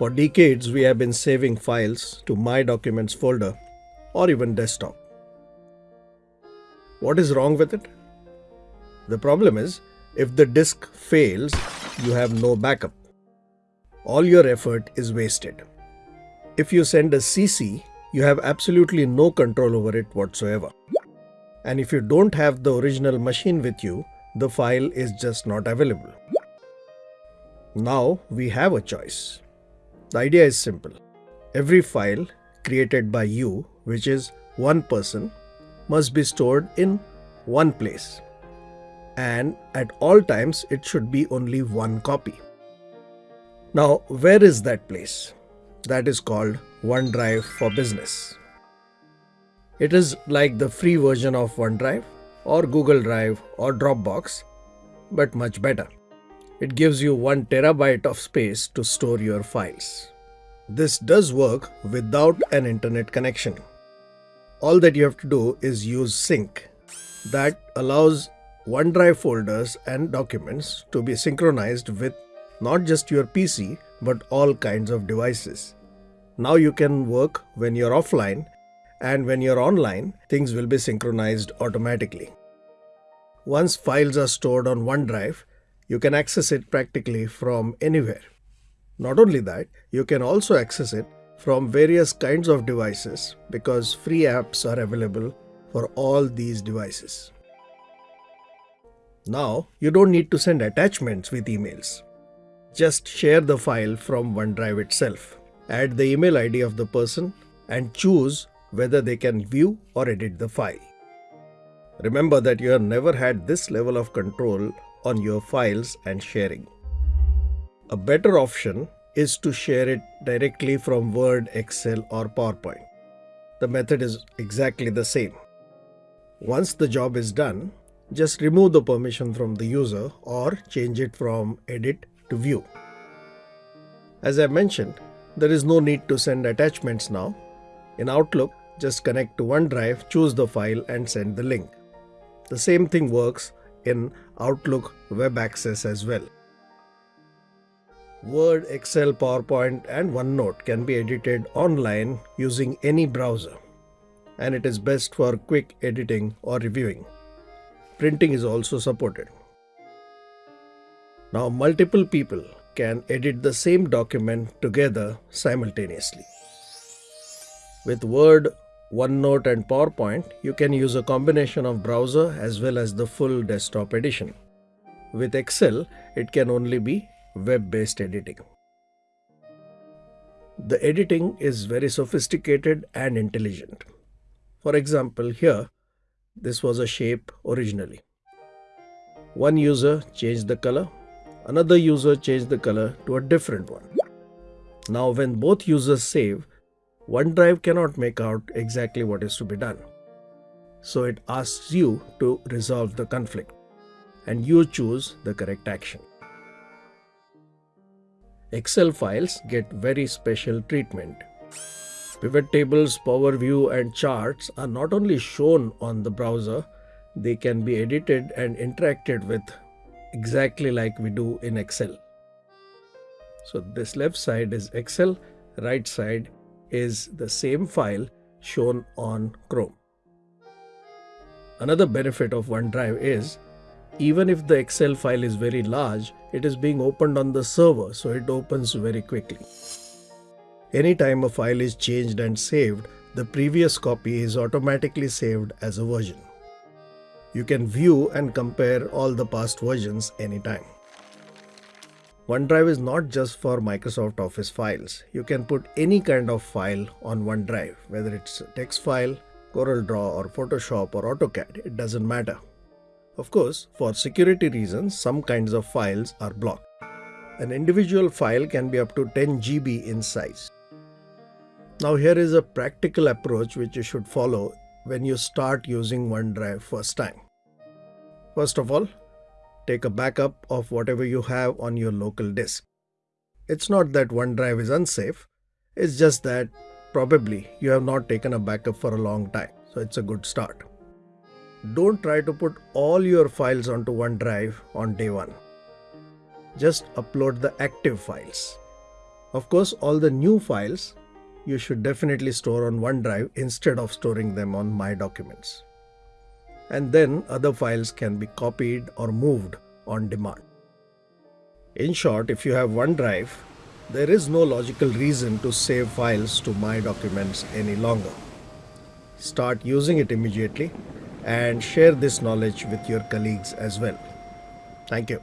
For decades, we have been saving files to My Documents folder or even desktop. What is wrong with it? The problem is, if the disk fails, you have no backup. All your effort is wasted. If you send a CC, you have absolutely no control over it whatsoever. And if you don't have the original machine with you, the file is just not available. Now we have a choice. The idea is simple. Every file created by you, which is one person, must be stored in one place. And at all times, it should be only one copy. Now, where is that place? That is called OneDrive for Business. It is like the free version of OneDrive or Google Drive or Dropbox, but much better. It gives you 1 terabyte of space to store your files. This does work without an internet connection. All that you have to do is use sync. That allows OneDrive folders and documents to be synchronized with not just your PC but all kinds of devices. Now you can work when you're offline and when you're online, things will be synchronized automatically. Once files are stored on OneDrive, you can access it practically from anywhere. Not only that, you can also access it from various kinds of devices because free apps are available for all these devices. Now, you don't need to send attachments with emails. Just share the file from OneDrive itself. Add the email ID of the person and choose whether they can view or edit the file. Remember that you have never had this level of control on your files and sharing. A better option is to share it directly from Word, Excel or PowerPoint. The method is exactly the same. Once the job is done, just remove the permission from the user or change it from edit to view. As I mentioned, there is no need to send attachments now. In Outlook, just connect to OneDrive, choose the file and send the link. The same thing works in Outlook Web Access as well. Word, Excel, PowerPoint and OneNote can be edited online using any browser and it is best for quick editing or reviewing. Printing is also supported. Now multiple people can edit the same document together simultaneously. With Word, OneNote and PowerPoint, you can use a combination of browser as well as the full desktop edition. With Excel, it can only be web-based editing. The editing is very sophisticated and intelligent. For example, here, this was a shape originally. One user changed the color, another user changed the color to a different one. Now when both users save, OneDrive cannot make out exactly what is to be done. So it asks you to resolve the conflict and you choose the correct action. Excel files get very special treatment. Pivot tables, Power View and charts are not only shown on the browser, they can be edited and interacted with exactly like we do in Excel. So this left side is Excel, right side is the same file shown on Chrome. Another benefit of OneDrive is even if the Excel file is very large, it is being opened on the server so it opens very quickly. Anytime a file is changed and saved, the previous copy is automatically saved as a version. You can view and compare all the past versions anytime. OneDrive is not just for Microsoft Office files. You can put any kind of file on OneDrive, whether it's a text file, CorelDRAW or Photoshop or AutoCAD, it doesn't matter. Of course, for security reasons, some kinds of files are blocked. An individual file can be up to 10 GB in size. Now here is a practical approach which you should follow when you start using OneDrive first time. First of all, take a backup of whatever you have on your local disk. It's not that OneDrive is unsafe, it's just that probably you have not taken a backup for a long time, so it's a good start. don't try to put all your files onto OneDrive on day one. Just upload the active files. Of course, all the new files you should definitely store on OneDrive instead of storing them on My Documents. And then other files can be copied or moved on demand. In short, if you have OneDrive, there is no logical reason to save files to My Documents any longer. Start using it immediately and share this knowledge with your colleagues as well. Thank you.